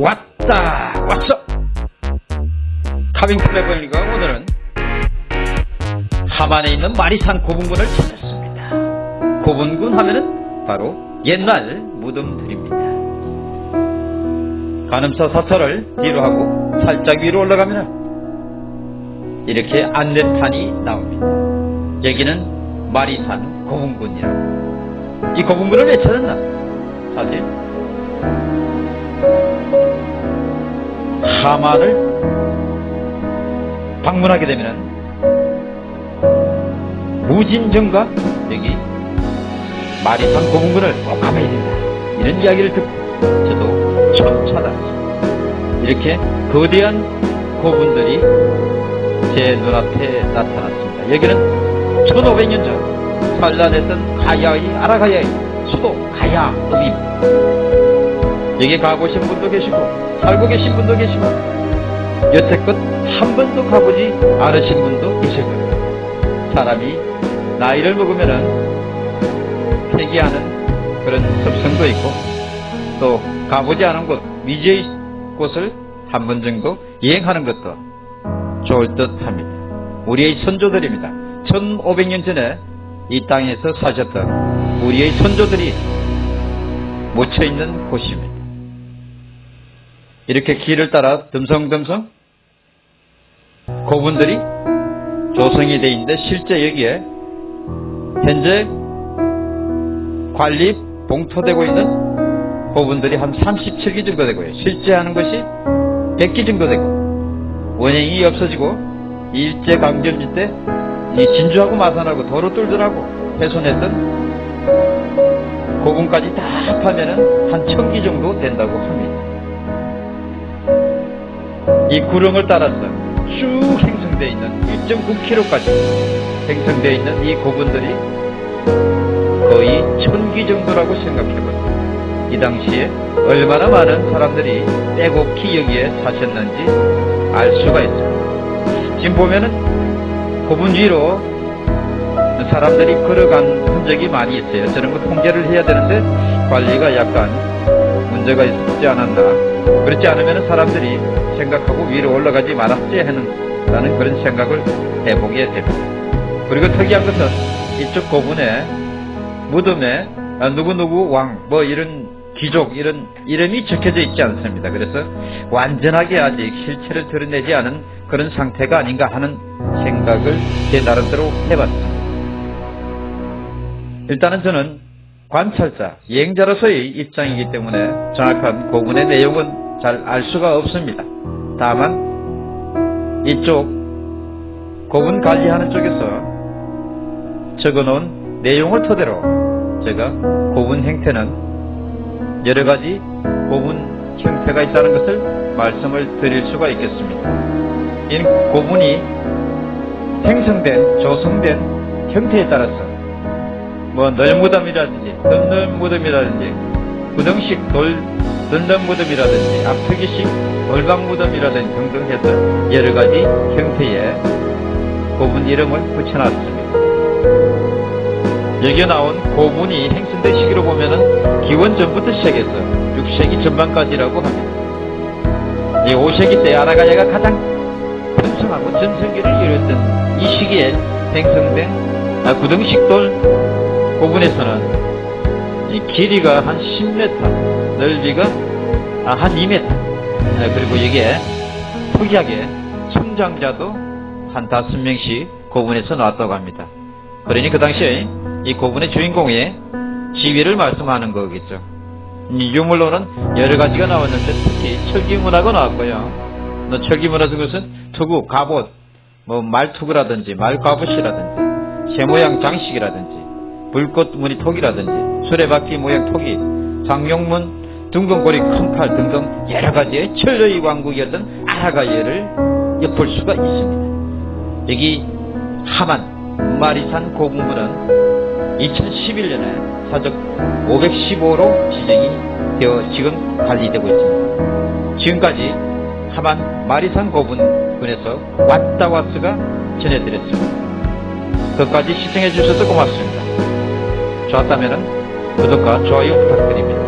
왔다. 왔어. 카빙 트래블과 오늘은 하만에 있는 마리산 고분군을 찾았습니다. 고분군 하면은 바로 옛날 무덤들입니다. 가늠서 사설을 뒤로 하고 살짝 위로 올라가면 이렇게 안내판이 나옵니다. 여기는 마리산 고분군이라고. 이 고분군을 왜 찾았나? 사실 하만을 방문하게 되면 무진정과 여기 마리산 고문군을 꼭 가봐야 된다. 이런 이야기를 듣고 저도 처음 찾아왔습니다. 이렇게 거대한 고분들이 제 눈앞에 나타났습니다. 여기는 1500년 전 산란했던 가야의 아라가야의 수도 가야읍입니다 여기 가보신 분도 계시고 살고 계신 분도 계시고 여태껏 한 번도 가보지 않으신 분도 계실 겁니다. 사람이 나이를 먹으면 은 폐기하는 그런 습성도 있고 또 가보지 않은 곳 미지의 곳을 한 번 정도 여행하는 것도 좋을 듯 합니다. 우리의 선조들입니다. 1500년 전에 이 땅에서 사셨던 우리의 선조들이 묻혀있는 곳입니다. 이렇게 길을 따라 듬성듬성 고분들이 조성이 되어 있는데 실제 여기에 현재 관리 봉토되고 있는 고분들이 한 37기 정도 되고요. 실제 하는 것이 100기 정도 되고 원행이 없어지고 일제강점기 때 이 진주하고 마산하고 도로 뚫더라고 훼손했던 고분까지 다 합하면은 한 천 기 정도 된다고 합니다. 이 구릉을 따라서 쭉 형성되어 있는 1.9km까지 형성되어 있는 이 고분들이 거의 천기 정도라고 생각해봅니다. 이 당시에 얼마나 많은 사람들이 빼곡히 여기에 사셨는지 알 수가 있습니다. 지금 보면은 고분 위로 사람들이 걸어간 흔적이 많이 있어요. 저런 거 통제를 해야 되는데 관리가 약간 문제가 있지 않았나. 그렇지 않으면 사람들이 생각하고 위로 올라가지 말았지 하는 그런 생각을 해보게 됩니다. 그리고 특이한 것은 이쪽 고분에 무덤에 아, 누구누구 왕 뭐 이런 귀족 이런 이름이 적혀져 있지 않습니다. 그래서 완전하게 아직 실체를 드러내지 않은 그런 상태가 아닌가 하는 생각을 제 나름대로 해봤습니다. 일단은 저는 관찰자, 여행자로서의 입장이기 때문에 정확한 고분의 내용은 잘 알 수가 없습니다. 다만 이쪽 고분 관리하는 쪽에서 적어놓은 내용을 토대로 제가 고분 형태는 여러 가지 고분 형태가 있다는 것을 말씀을 드릴 수가 있겠습니다. 이 고분이 생성된, 조성된 형태에 따라서 뭐 널무덤이라든지 덤널무덤이라든지 구덩식 돌 덤덤무덤이라든지 앞트기식 돌방무덤이라든지 등등 해서 여러가지 형태의 고분 이름을 붙여놨습니다. 여기에 나온 고분이 행성된 시기로 보면은 기원 전부터 시작해서 6세기 전반까지라고 합니다. 이 5세기 때 아라가야가 가장 번성하고 전성기를 이뤘던 이 시기에 생성된 아, 구덩식돌 고분에서는 이 길이가 한 10m, 넓이가 아, 한 2m, 아, 그리고 여기에 특이하게 성장자도 한 5명씩 고분에서 나왔다고 합니다. 그러니 그 당시에 이 고분의 주인공의 지위를 말씀하는 거겠죠. 이 유물로는 여러 가지가 나왔는데 특히 철기문화가 나왔고요. 뭐 철기문화 그것은 투구, 갑옷, 뭐 말투구라든지 말갑옷이라든지 새 모양 장식이라든지 불꽃 무늬 톡이라든지 수레바퀴 모양 톡이 장룡문 둥근고리 큰 칼 등등 여러 가지의 철로의 왕국이었던 아라가예를 엿볼 수가 있습니다. 여기 하만 마리산 고분문은 2011년에 사적 515로 지정이 되어 지금 관리되고 있습니다. 지금까지 하만 마리산 고분군에서 왔다 왔스가 전해드렸습니다. 끝까지 시청해 주셔서 고맙습니다. 좋았다면 구독과 좋아요 부탁드립니다.